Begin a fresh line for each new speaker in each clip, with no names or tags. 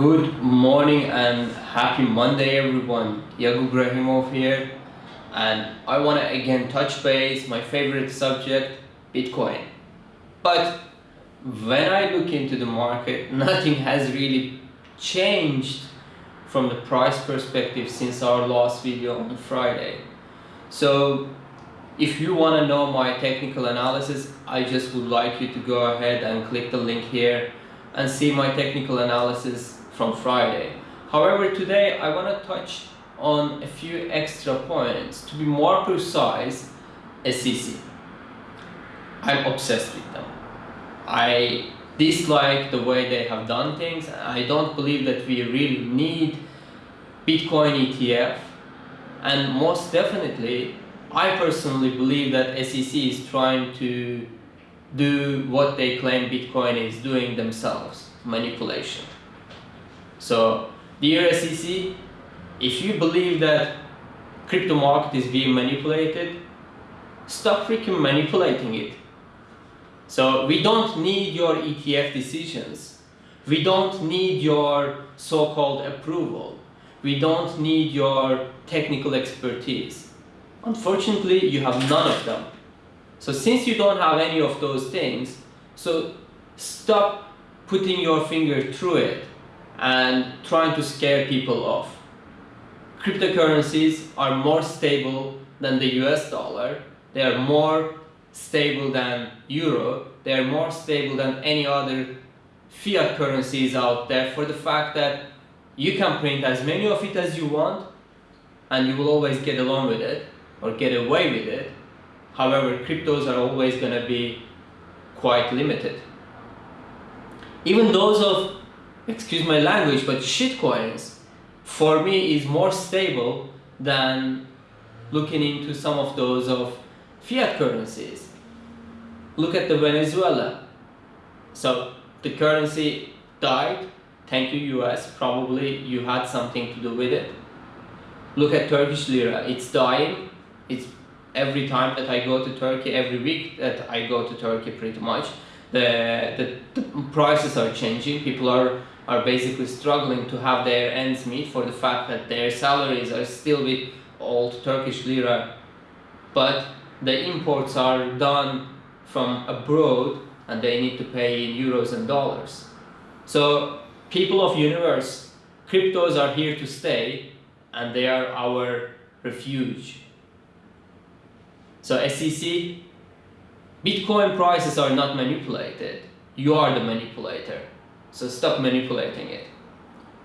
Good morning and happy Monday everyone. Yakub Rahimov here and I want to again touch base my favorite subject Bitcoin. But when I look into the market nothing has really changed from the price perspective since our last video on Friday. So if you want to know my technical analysis I just would like you to go ahead and click the link here and see my technical analysis from Friday. However, today I want to touch on a few extra points. To be more precise, SEC. I'm obsessed with them. I dislike the way they have done things. I don't believe that we really need Bitcoin ETF. And most definitely, I personally believe that SEC is trying to do what they claim Bitcoin is doing themselves, manipulation. So, dear SEC, if you believe that crypto market is being manipulated, stop freaking manipulating it. So we don't need your ETF decisions. We don't need your so-called approval. We don't need your technical expertise. Unfortunately, you have none of them. So since you don't have any of those things, so stop putting your finger through it and trying to scare people off. Cryptocurrencies are more stable than the US dollar. They are more stable than euro. They are more stable than any other fiat currencies out there for the fact that you can print as many of it as you want and you will always get along with it or get away with it. However, cryptos are always going to be quite limited. Even those of excuse my language, but shitcoins for me is more stable than looking into some of those of fiat currencies. Look at the Venezuela. So the currency died, thank you US, probably you had something to do with it. Look at Turkish lira, it's dying. It's every time that I go to Turkey, every week that I go to Turkey pretty much, the, the, the prices are changing. People are are basically struggling to have their ends meet for the fact that their salaries are still with old Turkish lira but the imports are done from abroad and they need to pay in euros and dollars. So people of universe, cryptos are here to stay and they are our refuge. So SEC, Bitcoin prices are not manipulated. You are the manipulator. So stop manipulating it.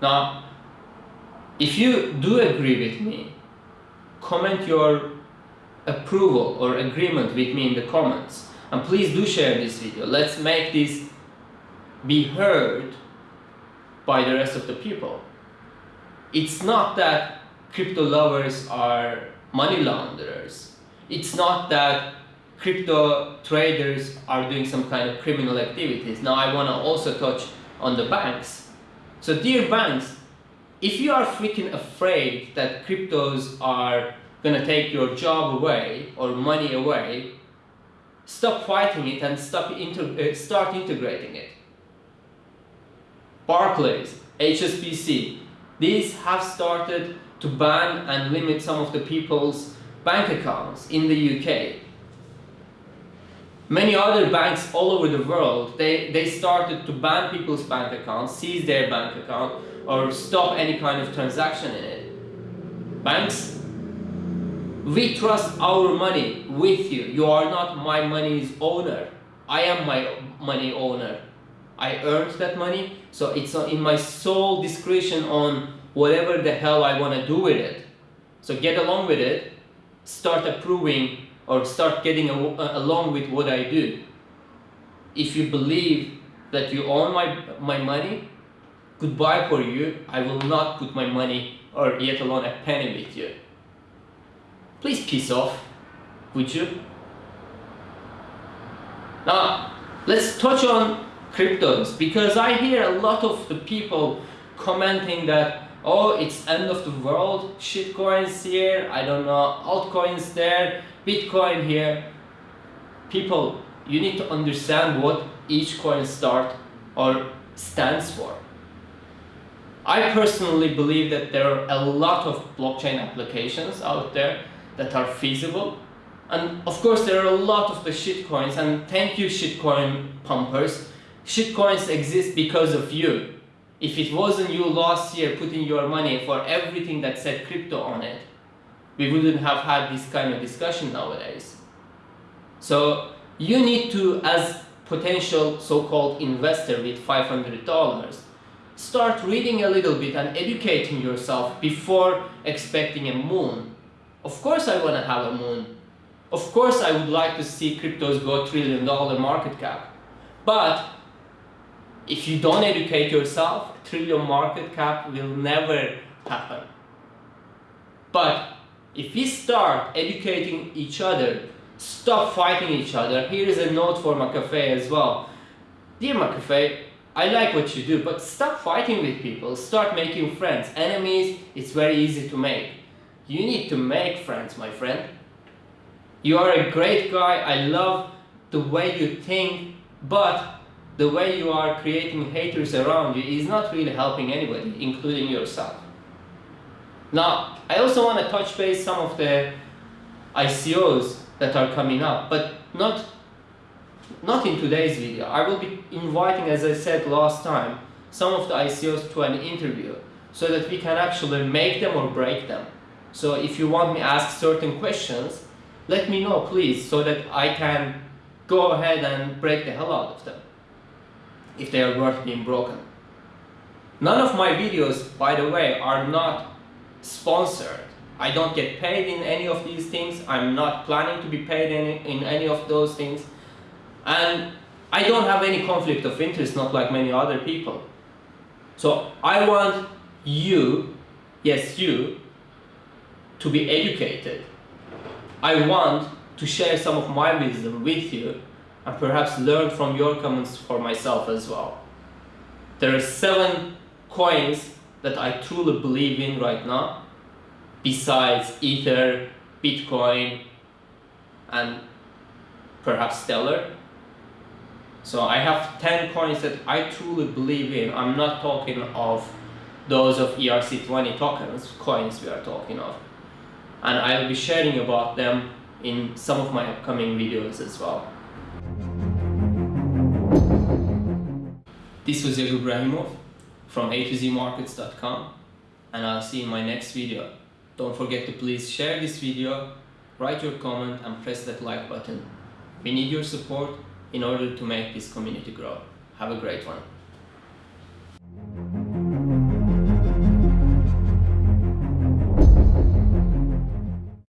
Now, if you do agree with me, comment your approval or agreement with me in the comments. And please do share this video. Let's make this be heard by the rest of the people. It's not that crypto lovers are money launderers. It's not that crypto traders are doing some kind of criminal activities. Now I want to also touch on the banks. So dear banks, if you are freaking afraid that cryptos are gonna take your job away or money away, stop fighting it and stop uh, start integrating it. Barclays, HSBC, these have started to ban and limit some of the people's bank accounts in the UK Many other banks all over the world, they, they started to ban people's bank accounts, seize their bank account, or stop any kind of transaction in it. Banks, we trust our money with you. You are not my money's owner. I am my money owner. I earned that money, so it's in my sole discretion on whatever the hell I want to do with it. So get along with it, start approving or start getting along with what I do. If you believe that you own my, my money, goodbye for you. I will not put my money or yet alone a penny with you. Please piss off, would you? Now, let's touch on cryptos because I hear a lot of the people commenting that oh it's end of the world shitcoins here i don't know altcoins there bitcoin here people you need to understand what each coin start or stands for I personally believe that there are a lot of blockchain applications out there that are feasible. And of course, there are a lot of the shitcoins, and thank you, shitcoin pumpers. Shitcoins exist because of you. If it wasn't you last year putting your money for everything that said crypto on it, we wouldn't have had this kind of discussion nowadays. So you need to, as potential so-called investor with $500, start reading a little bit and educating yourself before expecting a moon. Of course I want to have a moon. Of course I would like to see cryptos go trillion dollar market cap. But if you don't educate yourself, trillion market cap will never happen. But if we start educating each other, stop fighting each other, here is a note for McAfee as well. Dear McAfee, I like what you do, but stop fighting with people, start making friends. Enemies, it's very easy to make. You need to make friends, my friend. You are a great guy, I love the way you think, but the way you are creating haters around you is not really helping anybody, including yourself. Now, I also want to touch base some of the ICOs that are coming up, but not, not in today's video. I will be inviting, as I said last time, some of the ICOs to an interview so that we can actually make them or break them. So if you want me to ask certain questions, let me know please so that I can go ahead and break the hell out of them if they are worth being broken. None of my videos, by the way, are not sponsored. I don't get paid in any of these things. I'm not planning to be paid in, in any of those things. And I don't have any conflict of interest, not like many other people. So I want you, yes you, to be educated. I want to share some of my wisdom with you and perhaps learn from your comments for myself as well. There are seven coins that I truly believe in right now, besides Ether, Bitcoin, and perhaps Stellar. So I have 10 coins that I truly believe in. I'm not talking of those of ERC20 tokens, coins we are talking of. And I'll be sharing about them in some of my upcoming videos as well. This was Yegor Brahimov from A to Z Markets.com and I'll see you in my next video. Don't forget to please share this video, write your comment and press that like button. We need your support in order to make this community grow. Have a great one.